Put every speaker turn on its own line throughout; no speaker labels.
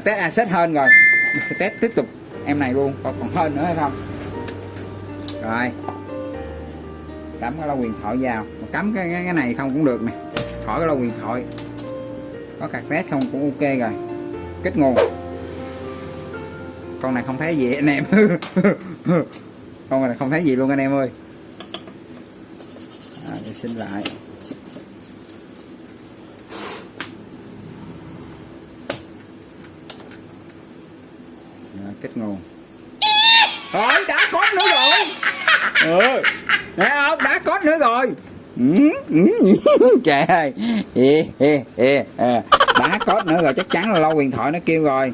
à, test asset hơn rồi. Mình sẽ test tiếp tục em này luôn còn còn hơn nữa hay không? Rồi. Cắm cái lo quyền thoại vào. Mà cắm cái, cái cái này không cũng được nè. Khỏi cái lo quyền thoại. Có cạc test không cũng ok rồi. Kết nguồn. Con này không thấy gì anh em. Con này không thấy gì luôn anh em ơi. À, để xin lại. Kết ngon. Thôi đã có nữa rồi. Ừ. Thấy không, đã có nữa rồi. Ừ, ừ, ừ. Trời ơi. Đã có nữa rồi, chắc chắn là lâu huyền thoại nó kêu rồi.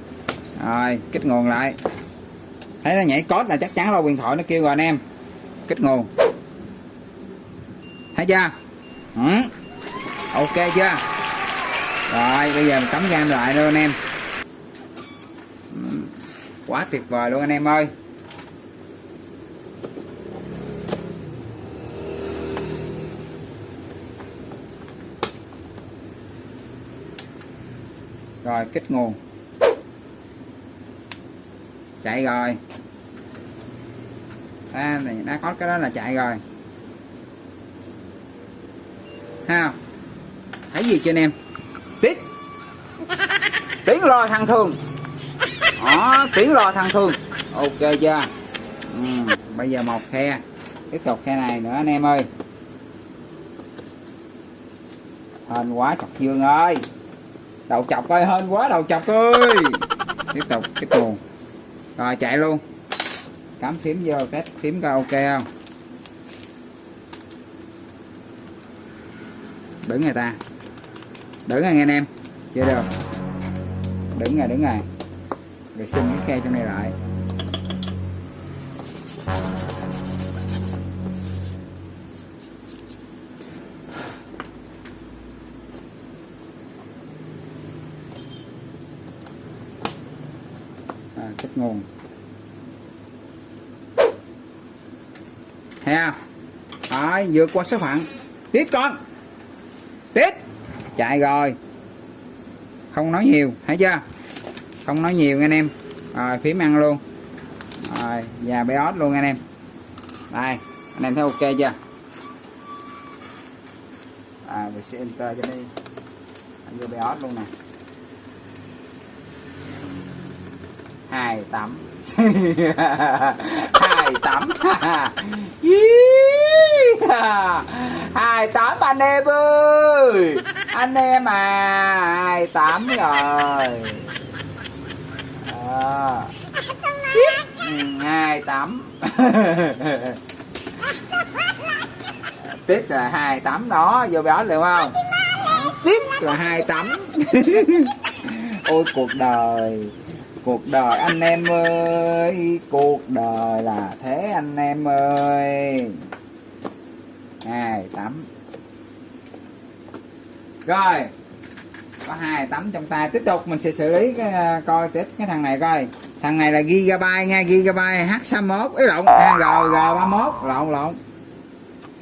Rồi, kích nguồn lại. Thấy nó nhảy code là chắc chắn lâu huyền thoại nó kêu rồi anh em. Kích nguồn. Thấy chưa? Ừ. ok chưa? Rồi, bây giờ mình cắm game lại luôn anh em quá tuyệt vời luôn anh em ơi. Rồi kích nguồn. Chạy rồi. À, này đã có cái đó là chạy rồi. Ha thấy gì chưa anh em? Tiết tiếng lo thằng thương đó tiếng lo thăng thương ok chưa? Ừ, bây giờ một khe. Tiếp tục khe này nữa anh em ơi. Hên quá chọc dương ơi. Đầu chọc ơi hên quá đầu chọc ơi. Tiếp tục cái nguồn rồi chạy luôn. Cắm phím vô test phím coi ok không? Đứng người ta. Đứng rồi anh em. Chưa được. Đứng rồi đứng rồi vệ sinh cái khe trong này lại. À, kích nguồn. Thấy không? Rồi vượt qua số phận. Tiếp con. Tiếp. Chạy rồi. Không nói nhiều thấy chưa? Không nói nhiều anh em. Rồi phím ăn luôn. Rồi và ót luôn anh em. Đây, anh em thấy ok chưa? À mình sẽ enter cho đi. Anh vô BIOS luôn nè. Hai tắm hai tắm hai tấm anh em ơi! Anh em à hai tấm rồi hai tắm tiết là hai tắm đó, vô bỏ được không? Tiết là hai tắm ôi, cuộc đời. Cuộc đời, anh em ơi. Cuộc đời là thế, anh em ơi. Hai tắm rồi có hai tấm trong tay. Tiếp tục mình sẽ xử lý cái, à, coi tiếp cái thằng này coi. Thằng này là gigabyte nha gigabyte h 61 ý lộn. À, g g 31 lộn lộn.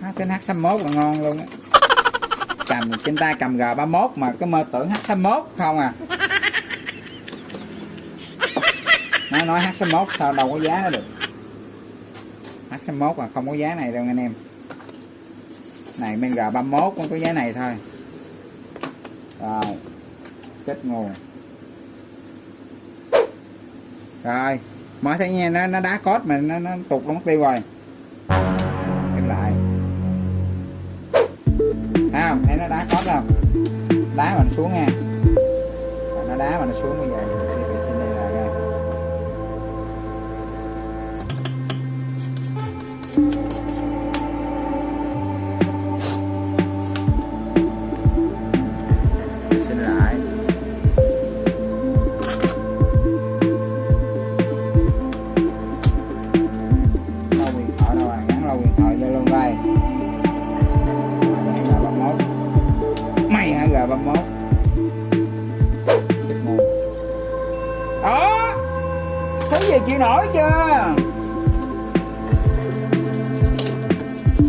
H trên h 61 là ngon luôn á. Cầm trên tay cầm g 31 mà cái mơ tưởng h 61 không à. Nó nói h 61 sao đâu có giá nó được. H 61 mà không có giá này đâu anh em. Này bên g 31 cũng có giá này thôi. Rồi chết nguồn rồi, mở thấy nghe nó nó đá cốt mà nó nó tụt nó mất tiêu rồi. Em lại. Thấy không? Thấy nó đá cốt không? Đá mà nó xuống nha. Nó đá mà nó xuống bây giờ. Hả g 31 chết ngu đó. Thấy gì chịu nổi chưa?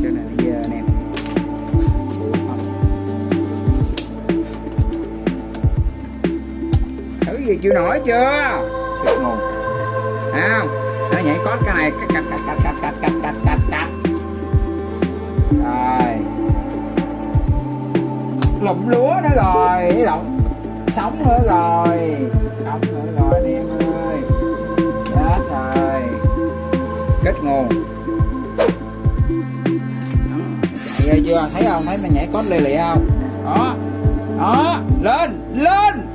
Chỗ này nó anh em gì chịu nổi chưa? Chết nguồn à, nó nhảy có cái này. Cắt cắt cắt cắt cắt cắt cắt cắt cắt. Rồi lụm lúa nữa rồi cái động sống nữa rồi sống nữa rồi anh em ơi. Chết rồi. Kết nguồn. Chạy chưa? Thấy không? Thấy nó nhảy cót lì lì không? Đó. Đó. Lên lên.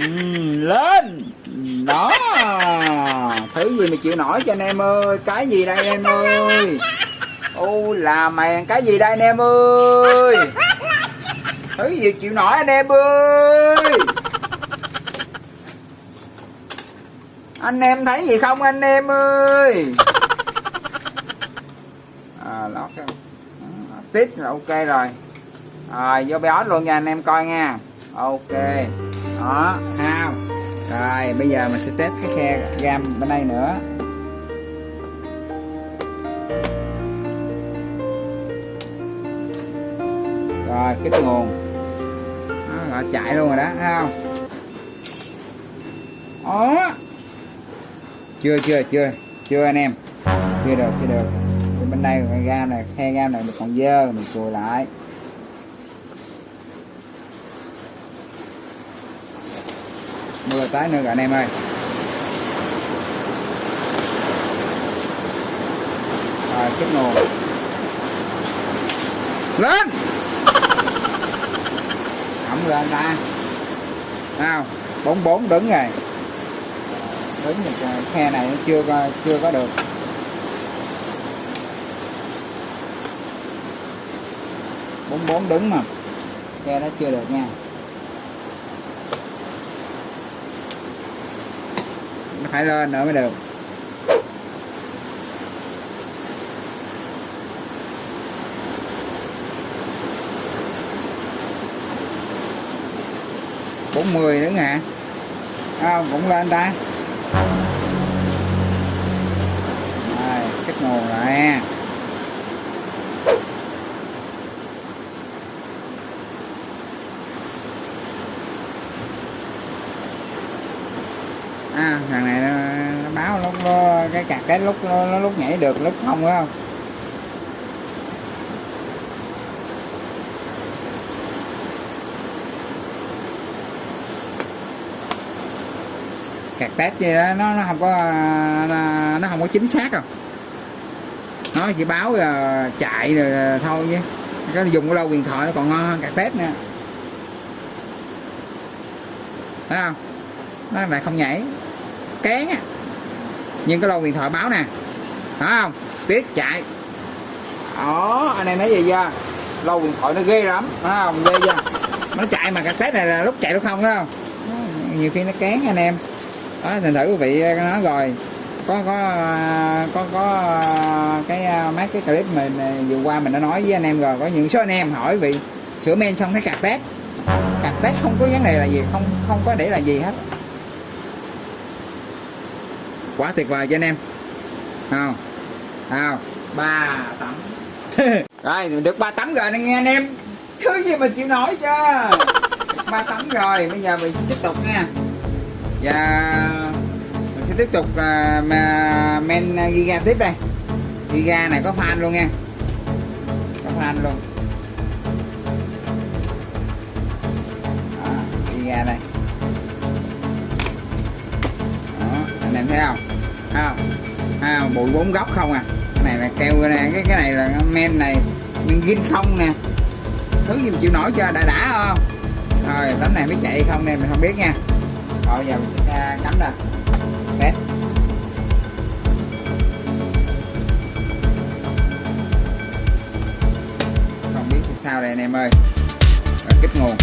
Ừ, lên. Đó. Thứ gì mà chịu nổi cho anh em ơi? Cái gì đây anh em ơi? U là mèn cái gì đây anh em ơi? Thứ gì chịu nổi anh em ơi. Anh em thấy gì không, anh em ơi? À lót tít là ok rồi. Rồi, vô béo luôn nha, anh em coi nha. Ok. Đó ha rồi, bây giờ mình sẽ test cái khe gam bên đây nữa. Rồi, kích nguồn chạy luôn rồi đó, thấy không? Ó chưa chưa chưa chưa anh em. Chưa được chưa được. Thì bên đây cái gam này, khe gam này mình còn dơ, mình cùi lại. Mưa tới nữa rồi anh em ơi. Rồi kích nguồn lên! Lên ta. Nào bốn bốn đứng rồi. Đứng thì khe này chưa có chưa có được. Bốn bốn đứng mà. Khe nó chưa được nha. Nó phải lên nữa mới được. Bốn mươi nữa hả à, cũng lên ta. Rồi kết nguồn lại. À, thằng này nó, nó báo lúc nó, cái cạc cái lúc nó, nó lúc nhảy được lúc không phải không? Cạc test gì đó nó nó không có nó, nó không có chính xác đâu. Nó chỉ báo uh, chạy rồi ờ, thôi chứ. Cái dùng cái lâu điện thoại nó còn ngon hơn cạc test nè thấy không? Nó lại không nhảy. Kén á. Nhưng cái lâu điện thoại báo nè. Phải không? Tiếc chạy. Đó anh em thấy gì chưa? Lâu điện thoại nó ghê lắm. Phải không? Ghê chưa? Nó chạy mà cái test này là lúc chạy lúc không phải không? Nhiều khi nó kén anh em đó thành thử quý vị ờ, nói rồi. Có có ờ, có có ờ, cái mấy cái clip mình vừa qua mình đã nói với anh em rồi. Có những số anh em hỏi vị sửa men xong thấy cạc tét. Cạc tét không có vấn đề là gì, không không có để là gì hết. Quá tuyệt vời cho anh em. Không không ba tấm. Rồi được ba tấm rồi nghe anh em. Thứ gì mà chịu nổi chưa ba tấm rồi, bây giờ mình tiếp tục nha và mình sẽ tiếp tục uh, mà men à, giga tiếp đây. Giga này có fan luôn nha. Có fan luôn. Đó, giga đây. Đó, anh em thấy không? Thấy không? À, không? Bụi bốn góc không à? Cái này là keo nè cái cái này là men này men gin không nè. Thứ gì mà chịu nổi cho đã đã không? Rồi tấm này mới chạy không nè mình không biết nha rồi giờ mình sẽ cắm ra test không biết sao đây anh em ơi. Rồi, kích nguồn.